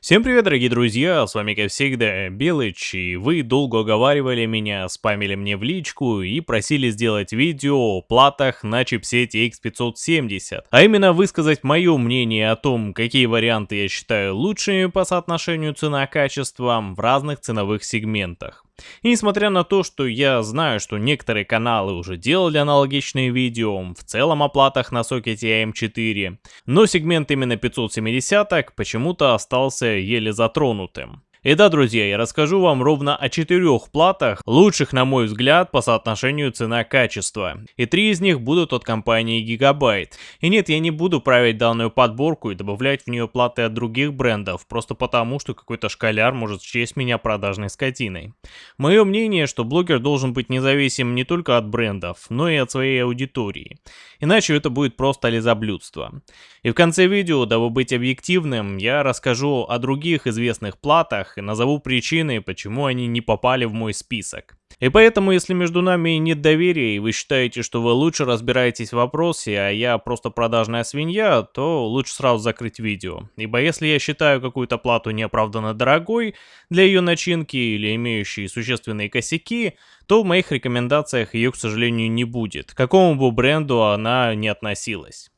Всем привет, дорогие друзья, с вами как всегда Белыч, и вы долго уговаривали меня, спамили мне в личку и просили сделать видео о платах на чипсете X570, а именно высказать мое мнение о том, какие варианты я считаю лучшими по соотношению цена-качество в разных ценовых сегментах. И несмотря на то, что я знаю, что некоторые каналы уже делали аналогичные видео, в целом о платах на сокете AM4, но сегмент именно 570 почему-то остался еле затронутым. И да, друзья, я расскажу вам ровно о четырех платах, лучших на мой взгляд по соотношению цена-качество. И три из них будут от компании Gigabyte. И нет, я не буду править данную подборку и добавлять в нее платы от других брендов, просто потому, что какой-то шкаляр может счесть меня продажной скотиной. Мое мнение, что блогер должен быть независим не только от брендов, но и от своей аудитории. Иначе это будет просто лизоблюдство. И в конце видео, дабы быть объективным, я расскажу о других известных платах, и назову причины, почему они не попали в мой список. И поэтому, если между нами нет доверия, и вы считаете, что вы лучше разбираетесь в вопросе, а я просто продажная свинья, то лучше сразу закрыть видео. Ибо если я считаю какую-то плату неоправданно дорогой для ее начинки или имеющей существенные косяки, то в моих рекомендациях ее, к сожалению, не будет, к какому бы бренду она не относилась.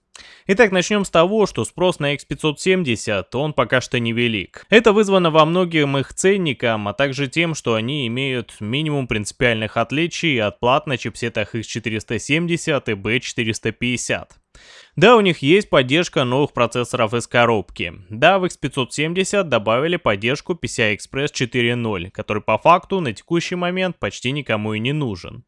Итак, начнем с того, что спрос на X570, он пока что невелик. Это вызвано во многим их ценникам, а также тем, что они имеют минимум принципиальных отличий от плат на чипсетах X470 и B450. Да, у них есть поддержка новых процессоров из коробки. Да, в X570 добавили поддержку PCI Express 4.0, который по факту на текущий момент почти никому и не нужен.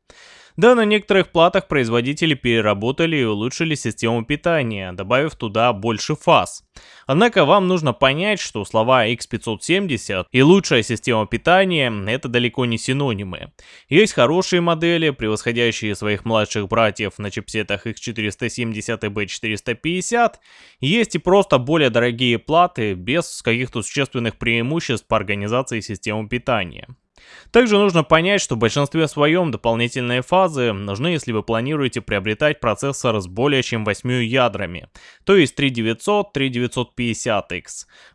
Да, на некоторых платах производители переработали и улучшили систему питания, добавив туда больше фаз. Однако вам нужно понять, что слова X570 и лучшая система питания – это далеко не синонимы. Есть хорошие модели, превосходящие своих младших братьев на чипсетах X470 и B450, есть и просто более дорогие платы без каких-то существенных преимуществ по организации системы питания. Также нужно понять, что в большинстве своем дополнительные фазы нужны, если вы планируете приобретать процессор с более чем 8 ядрами, то есть 3900, 3950X.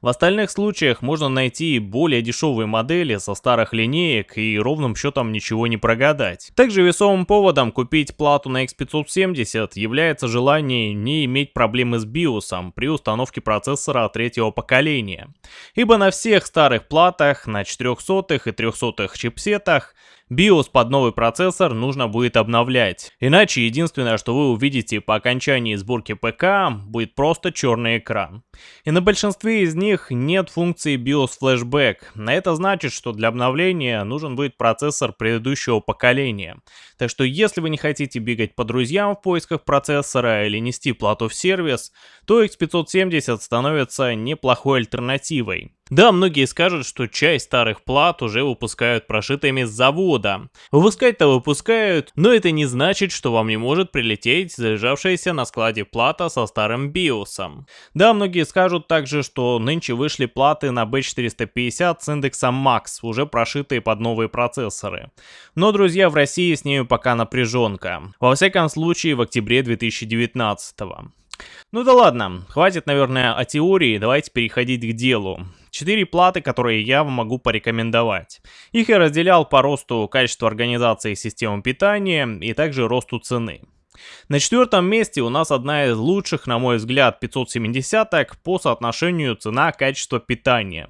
В остальных случаях можно найти более дешевые модели со старых линеек и ровным счетом ничего не прогадать. Также весомым поводом купить плату на X570 является желание не иметь проблемы с BIOS при установке процессора третьего поколения. Ибо на всех старых платах, на 400 и 300 чипсетах BIOS под новый процессор нужно будет обновлять. Иначе единственное, что вы увидите по окончании сборки ПК, будет просто черный экран. И на большинстве из них нет функции BIOS Flashback. На это значит, что для обновления нужен будет процессор предыдущего поколения. Так что если вы не хотите бегать по друзьям в поисках процессора или нести плату в сервис, то X570 становится неплохой альтернативой. Да, многие скажут, что часть старых плат уже выпускают прошитыми с завода. Выпускать-то выпускают, но это не значит, что вам не может прилететь залежавшаяся на складе плата со старым биосом. Да, многие скажут также, что нынче вышли платы на B450 с индексом Max, уже прошитые под новые процессоры. Но, друзья, в России с ними пока напряженка. Во всяком случае, в октябре 2019 -го. Ну да ладно, хватит, наверное, о теории, давайте переходить к делу. Четыре платы, которые я вам могу порекомендовать. Их я разделял по росту качества организации системы питания и также росту цены. На четвертом месте у нас одна из лучших, на мой взгляд, 570 по соотношению цена-качество питания.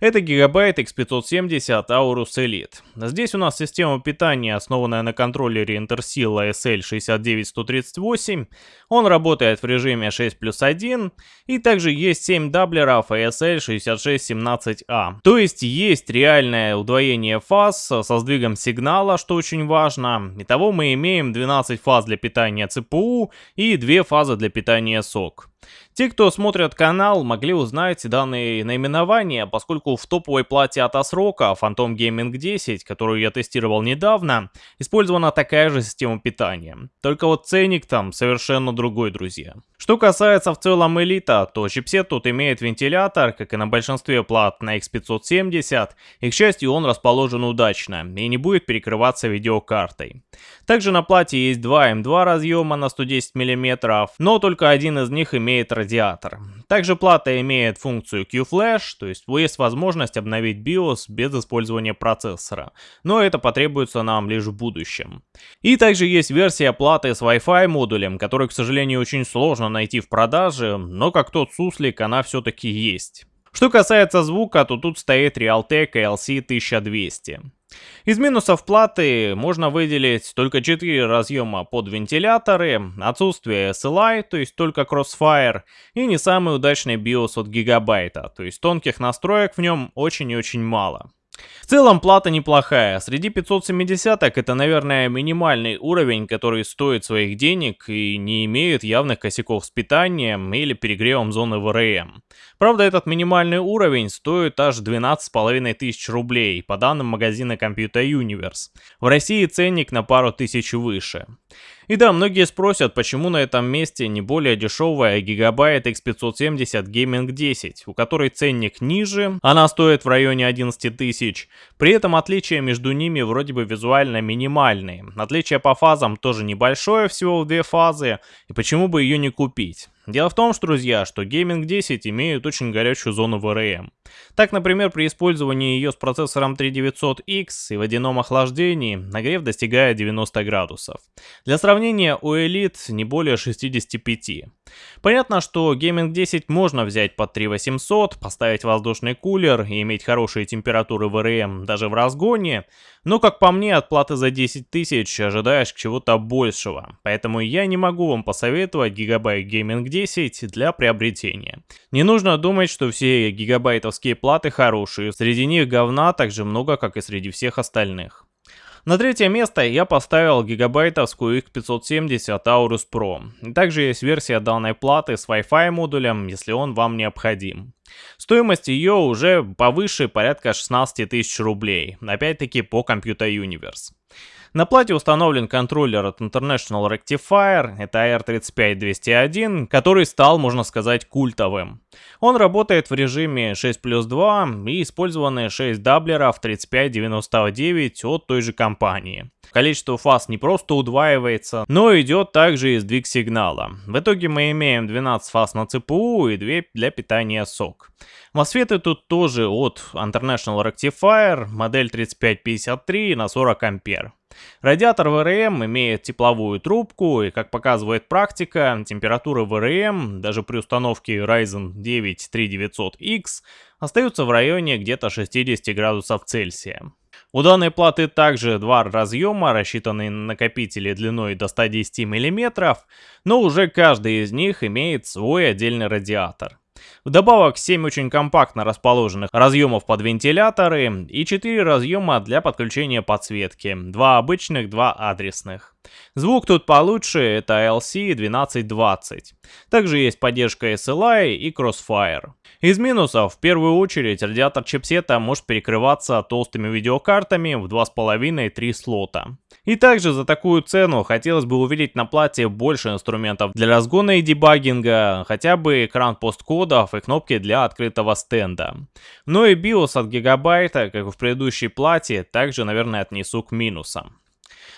Это Gigabyte X570 Aorus Elite. Здесь у нас система питания, основанная на контроллере Intersil ASL 69138. Он работает в режиме 6 плюс 1. И также есть 7 даблеров ASL 6617A. То есть есть реальное удвоение фаз со сдвигом сигнала, что очень важно. Итого мы имеем 12 фаз для питания питания ЦПУ и две фазы для питания сок. Те, кто смотрят канал, могли узнать данные наименования, поскольку в топовой плате от Asrock Phantom Gaming 10, которую я тестировал недавно, использована такая же система питания. Только вот ценник там совершенно другой, друзья. Что касается в целом элита, то чипсет тут имеет вентилятор, как и на большинстве плат на X570, и к счастью он расположен удачно и не будет перекрываться видеокартой. Также на плате есть два M2 разъема на 110 мм, но только один из них имеет имеет радиатор. Также плата имеет функцию Q-Flash, то есть есть возможность обновить BIOS без использования процессора, но это потребуется нам лишь в будущем. И также есть версия платы с Wi-Fi модулем, который, к сожалению, очень сложно найти в продаже, но как тот суслик она все-таки есть. Что касается звука, то тут стоит Realtek ALC 1200. Из минусов платы можно выделить только 4 разъема под вентиляторы, отсутствие SLI, то есть только Crossfire, и не самый удачный BIOS от гигабайта, то есть тонких настроек в нем очень и очень мало. В целом плата неплохая. Среди 570-ок это, наверное, минимальный уровень, который стоит своих денег и не имеет явных косяков с питанием или перегревом зоны ВРМ. Правда, этот минимальный уровень стоит аж 12,5 тысяч рублей, по данным магазина Computer Universe. В России ценник на пару тысяч выше. И да, многие спросят, почему на этом месте не более дешевая Gigabyte X570 Gaming 10, у которой ценник ниже, она стоит в районе 11 тысяч. При этом отличия между ними вроде бы визуально минимальные. Отличие по фазам тоже небольшое, всего в две фазы, и почему бы ее не купить? Дело в том, что, друзья, что Gaming 10 имеют очень горячую зону VRM. Так, например, при использовании ее с процессором 3900X и водяном охлаждении нагрев достигает 90 градусов. Для сравнения, у Elite не более 65. Понятно, что Gaming 10 можно взять под 3800, поставить воздушный кулер и иметь хорошие температуры VRM даже в разгоне, но, как по мне, от платы за 10 тысяч ожидаешь чего-то большего, поэтому я не могу вам посоветовать Gigabyte Gaming 10 для приобретения. Не нужно думать, что все гигабайтовские платы хорошие, среди них говна так же много, как и среди всех остальных. На третье место я поставил гигабайтовскую X570 Aorus Pro. Также есть версия данной платы с Wi-Fi модулем, если он вам необходим. Стоимость ее уже повыше порядка 16 тысяч рублей, опять-таки по Computer Universe. На плате установлен контроллер от International Rectifier, это AR35201, который стал, можно сказать, культовым. Он работает в режиме 6 плюс 2 и использованы 6 даблеров 3599 от той же компании. Количество фаз не просто удваивается, но идет также и сдвиг сигнала. В итоге мы имеем 12 фаз на ЦПУ и 2 для питания сок. Мосфеты тут тоже от International Rectifier, модель 3553 на 40 ампер. Радиатор ВРМ имеет тепловую трубку, и как показывает практика, температура ВРМ даже при установке Ryzen 9 3900X остаются в районе где-то 60 градусов Цельсия. У данной платы также два разъема, рассчитанные на накопители длиной до 110 мм, но уже каждый из них имеет свой отдельный радиатор. Вдобавок 7 очень компактно расположенных разъемов под вентиляторы и 4 разъема для подключения подсветки, 2 обычных, 2 адресных. Звук тут получше, это LC 1220. Также есть поддержка SLI и Crossfire. Из минусов, в первую очередь, радиатор чипсета может перекрываться толстыми видеокартами в 2,5-3 слота. И также за такую цену хотелось бы увидеть на плате больше инструментов для разгона и дебагинга, хотя бы экран посткодов и кнопки для открытого стенда. Но и BIOS от гигабайта, как и в предыдущей плате, также, наверное, отнесу к минусам.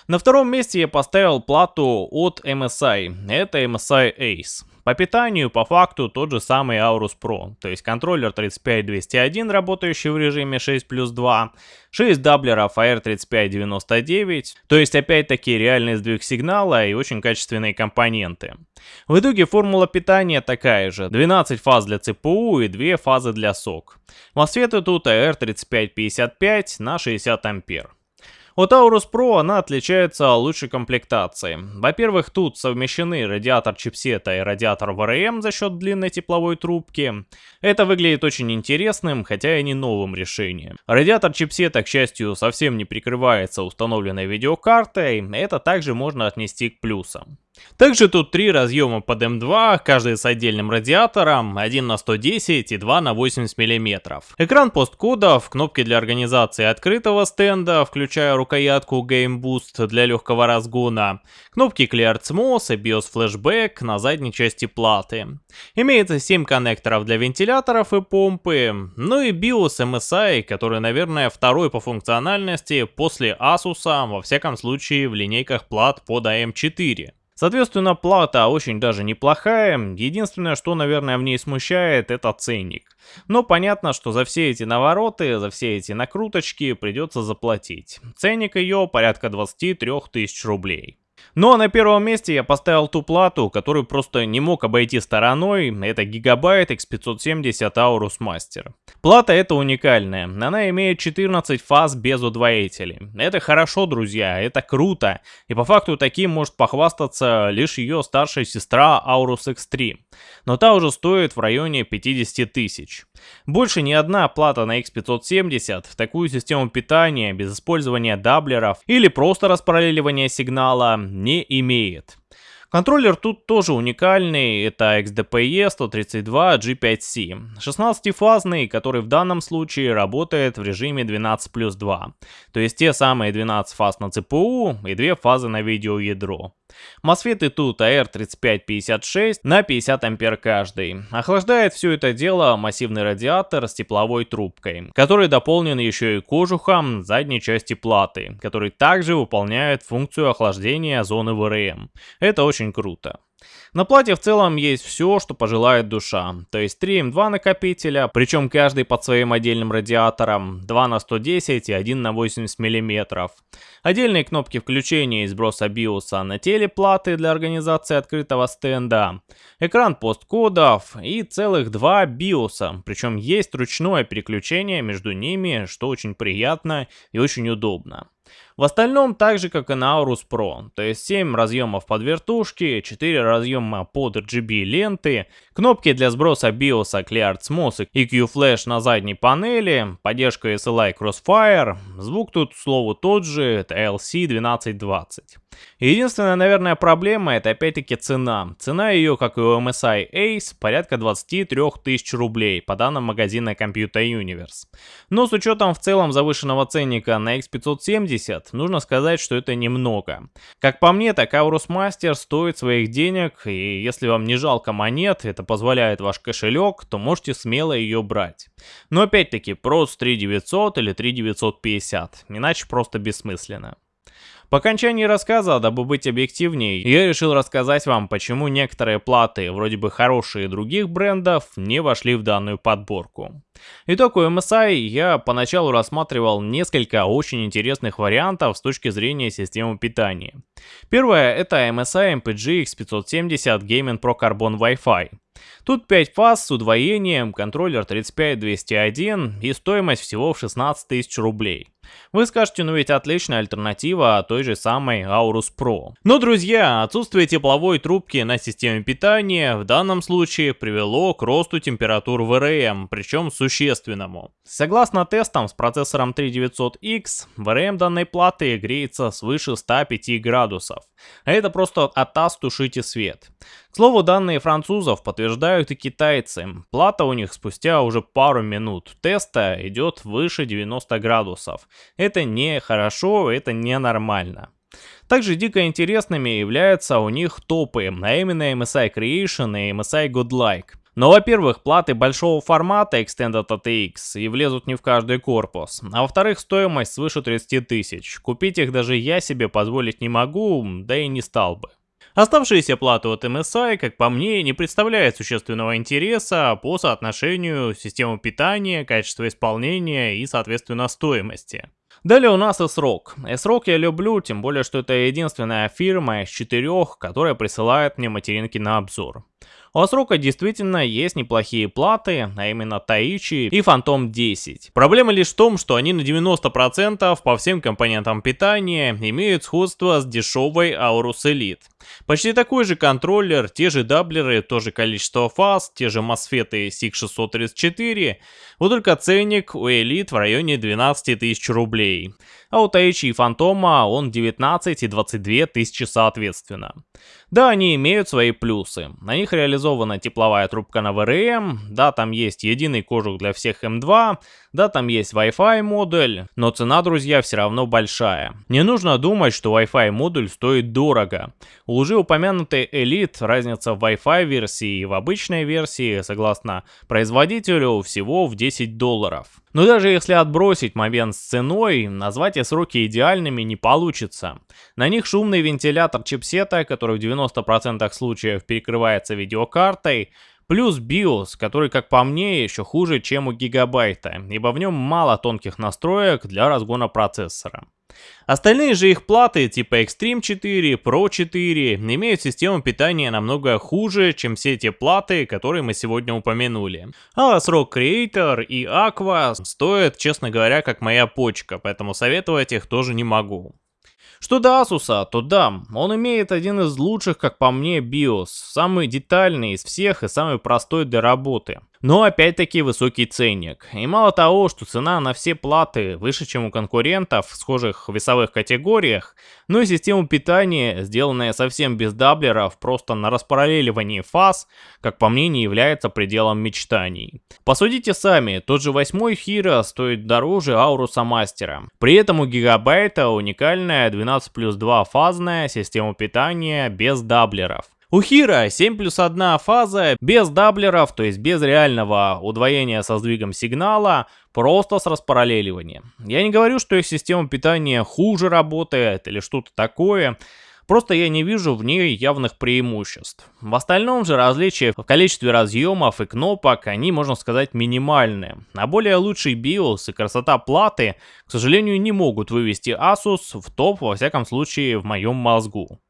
На втором месте я поставил плату от MSI, это MSI Ace. По питанию, по факту, тот же самый Aorus Pro, то есть контроллер 35201, работающий в режиме 6 плюс 2, 6 даблеров AR3599, то есть опять-таки реальный сдвиг сигнала и очень качественные компоненты. В итоге формула питания такая же, 12 фаз для ЦПУ и 2 фазы для сок. Мосфеты тут AR3555 на 60 ампер. У Taurus Pro она отличается лучшей комплектацией. Во-первых, тут совмещены радиатор чипсета и радиатор VRM за счет длинной тепловой трубки. Это выглядит очень интересным, хотя и не новым решением. Радиатор чипсета, к счастью, совсем не прикрывается установленной видеокартой, это также можно отнести к плюсам. Также тут три разъема под М2, каждый с отдельным радиатором, один на 110 и два на 80 мм. Экран посткодов, кнопки для организации открытого стенда, включая рукоятку Game Boost для легкого разгона, кнопки Clear CMOS и BIOS Flashback на задней части платы. Имеется 7 коннекторов для вентиляторов и помпы, ну и BIOS MSI, который, наверное, второй по функциональности после Asus, во всяком случае в линейках плат под AM4. Соответственно, плата очень даже неплохая, единственное, что, наверное, в ней смущает, это ценник. Но понятно, что за все эти навороты, за все эти накруточки придется заплатить. Ценник ее порядка 23 тысяч рублей. Ну а на первом месте я поставил ту плату, которую просто не мог обойти стороной, это Gigabyte X570 Aorus Master. Плата эта уникальная, она имеет 14 фаз без удвоителей. Это хорошо, друзья, это круто, и по факту таким может похвастаться лишь ее старшая сестра Aorus X3, но та уже стоит в районе 50 тысяч. Больше ни одна плата на X570 в такую систему питания без использования даблеров или просто распараллеливания сигнала не имеет. Контроллер тут тоже уникальный, это XDPE 132 G5C, 16-фазный, который в данном случае работает в режиме 12 плюс 2, то есть те самые 12 фаз на CPU и 2 фазы на видеоядро. Мосфеты тут AR3556 на 50 ампер каждый. Охлаждает все это дело массивный радиатор с тепловой трубкой, который дополнен еще и кожухом задней части платы, который также выполняет функцию охлаждения зоны ВРМ. Это очень круто. На плате в целом есть все, что пожелает душа. То есть 3 М2 накопителя, причем каждый под своим отдельным радиатором, 2 на 110 и 1 на 80 мм. Отдельные кнопки включения и сброса биоса на теле платы для организации открытого стенда. Экран посткодов и целых два биоса, причем есть ручное переключение между ними, что очень приятно и очень удобно. В остальном так же, как и на Aorus Pro, то есть 7 разъемов под вертушки, 4 разъема под RGB ленты, кнопки для сброса BIOS, Clear SMOS и Q-Flash на задней панели, поддержка SLI Crossfire, звук тут, к слову, тот же, это LC1220. Единственная, наверное, проблема это опять-таки цена. Цена ее, как и у MSI Ace, порядка 23 тысяч рублей, по данным магазина Computer Universe. Но с учетом в целом завышенного ценника на X570, нужно сказать, что это немного. Как по мне, так Aorus Master стоит своих денег, и если вам не жалко монет, это позволяет ваш кошелек, то можете смело ее брать. Но опять-таки, просто 3900 или 3950, иначе просто бессмысленно. По окончании рассказа, дабы быть объективнее, я решил рассказать вам, почему некоторые платы, вроде бы хорошие других брендов, не вошли в данную подборку. Итог у MSI я поначалу рассматривал несколько очень интересных вариантов с точки зрения системы питания. Первое это MSI MPG X570 Gaming Pro Carbon Wi-Fi. Тут 5 фаз с удвоением, контроллер 35201 и стоимость всего в 16 тысяч рублей. Вы скажете, ну ведь отличная альтернатива той же самой Aorus Pro. Но, друзья, отсутствие тепловой трубки на системе питания в данном случае привело к росту температур VRM, причем существенному. Согласно тестам с процессором 3900X, VRM данной платы греется свыше 105 градусов. А это просто от таз тушите свет. К слову, данные французов подтверждают и китайцы. Плата у них спустя уже пару минут теста идет выше 90 градусов. Это не хорошо, это не нормально. Также дико интересными являются у них топы, а именно MSI Creation и MSI Godlike. Но, во-первых, платы большого формата Extended ATX и влезут не в каждый корпус, а во-вторых, стоимость свыше 30 тысяч. Купить их даже я себе позволить не могу, да и не стал бы. Оставшиеся платы от MSI, как по мне, не представляют существенного интереса по соотношению системы питания, качества исполнения и, соответственно, стоимости. Далее у нас S-Rock. S-Rock я люблю, тем более, что это единственная фирма из четырех, которая присылает мне материнки на обзор. У Асрока действительно есть неплохие платы, а именно Таичи и Phantom 10. Проблема лишь в том, что они на 90% по всем компонентам питания имеют сходство с дешевой Aorus Elite. Почти такой же контроллер, те же даблеры, то же количество фаз, те же мосфеты SIG634, вот только ценник у Elite в районе 12 тысяч рублей а у Таичи и Фантома он 19 и 22 тысячи соответственно. Да, они имеют свои плюсы. На них реализована тепловая трубка на VRM, да, там есть единый кожух для всех M2, да, там есть Wi-Fi модуль, но цена, друзья, все равно большая. Не нужно думать, что Wi-Fi модуль стоит дорого. У уже упомянутой Elite разница в Wi-Fi версии и в обычной версии, согласно производителю, всего в 10 долларов. Но даже если отбросить момент с ценой, назвать эти сроки идеальными не получится. На них шумный вентилятор чипсета, который в 90% случаев перекрывается видеокартой, Плюс BIOS, который, как по мне, еще хуже, чем у гигабайта, ибо в нем мало тонких настроек для разгона процессора. Остальные же их платы типа Extreme 4, Pro 4 имеют систему питания намного хуже, чем все те платы, которые мы сегодня упомянули. А срок Creator и Aqua стоят, честно говоря, как моя почка, поэтому советовать их тоже не могу. Что до Asus, то да, он имеет один из лучших, как по мне, BIOS, самый детальный из всех и самый простой для работы. Но опять-таки высокий ценник. И мало того, что цена на все платы выше, чем у конкурентов в схожих весовых категориях, но и система питания, сделанная совсем без doubler ов, просто на распараллеливании фаз, как по мне, не является пределом мечтаний. Посудите сами, тот же восьмой Hero стоит дороже Aorus а Master а. При этом у Гигабайта уникальная 12 плюс 2 фазная система питания без doubler ов. У Hero 7 плюс 1 фаза без doubler ов, то есть без реального удвоения со сдвигом сигнала, просто с распараллеливанием. Я не говорю, что их система питания хуже работает или что-то такое, Просто я не вижу в ней явных преимуществ. В остальном же различия в количестве разъемов и кнопок, они, можно сказать, минимальные. А более лучший BIOS и красота платы, к сожалению, не могут вывести Asus в топ, во всяком случае, в моем мозгу.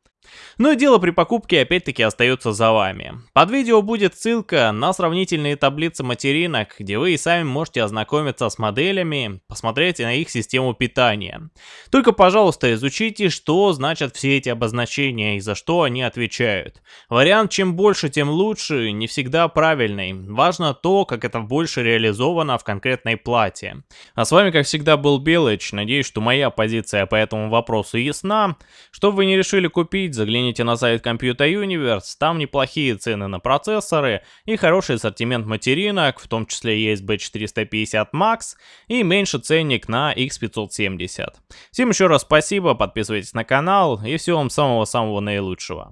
Но дело при покупке опять-таки остается за вами. Под видео будет ссылка на сравнительные таблицы материнок, где вы и сами можете ознакомиться с моделями, посмотреть на их систему питания. Только, пожалуйста, изучите, что значат все эти обозначения и за что они отвечают. Вариант чем больше, тем лучше не всегда правильный. Важно то, как это больше реализовано в конкретной плате. А с вами, как всегда, был Белыч. Надеюсь, что моя позиция по этому вопросу ясна. Что вы не решили купить, загляните на сайт Computer Universe, там неплохие цены на процессоры и хороший ассортимент материнок, в том числе есть B450 Max и меньше ценник на X570. Всем еще раз спасибо, подписывайтесь на канал и всего вам самого-самого наилучшего.